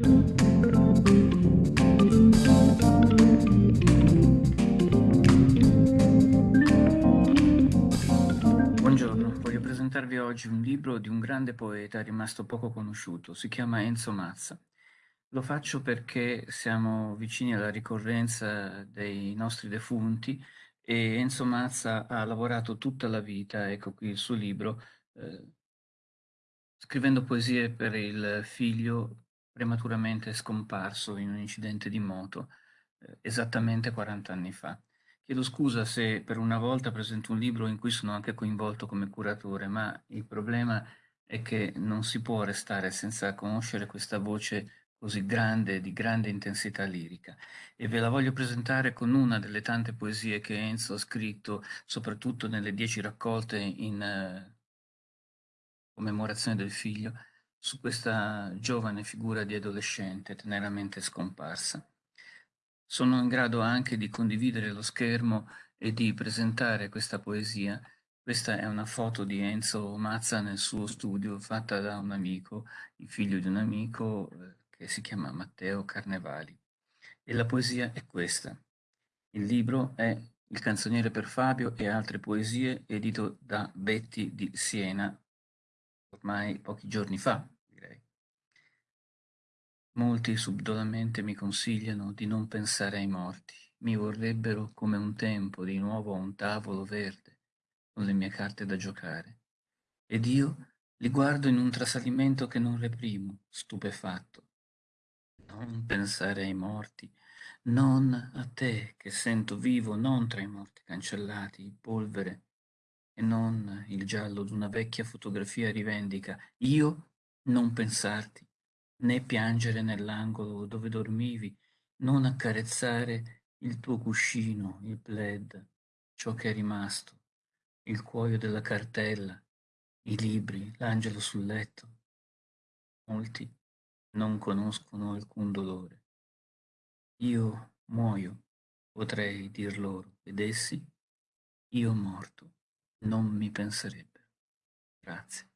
Buongiorno, voglio presentarvi oggi un libro di un grande poeta rimasto poco conosciuto, si chiama Enzo Mazza. Lo faccio perché siamo vicini alla ricorrenza dei nostri defunti e Enzo Mazza ha lavorato tutta la vita, ecco qui il suo libro, eh, scrivendo poesie per il figlio prematuramente scomparso in un incidente di moto eh, esattamente 40 anni fa. Chiedo scusa se per una volta presento un libro in cui sono anche coinvolto come curatore, ma il problema è che non si può restare senza conoscere questa voce così grande, di grande intensità lirica. E ve la voglio presentare con una delle tante poesie che Enzo ha scritto, soprattutto nelle dieci raccolte in uh, commemorazione del figlio, su questa giovane figura di adolescente teneramente scomparsa. Sono in grado anche di condividere lo schermo e di presentare questa poesia. Questa è una foto di Enzo Mazza nel suo studio fatta da un amico, il figlio di un amico, eh, che si chiama Matteo Carnevali. E la poesia è questa. Il libro è Il canzoniere per Fabio e altre poesie, edito da Betti di Siena, ormai pochi giorni fa. Molti subdolamente mi consigliano di non pensare ai morti. Mi vorrebbero come un tempo di nuovo a un tavolo verde, con le mie carte da giocare. Ed io li guardo in un trasalimento che non reprimo, stupefatto, non pensare ai morti, non a te che sento vivo non tra i morti cancellati, polvere, e non il giallo d'una vecchia fotografia rivendica, io non pensarti, né piangere nell'angolo dove dormivi, non accarezzare il tuo cuscino, il plaid, ciò che è rimasto, il cuoio della cartella, i libri, l'angelo sul letto. Molti non conoscono alcun dolore. Io muoio, potrei dir loro, ed essi, io morto, non mi penserebbero. Grazie.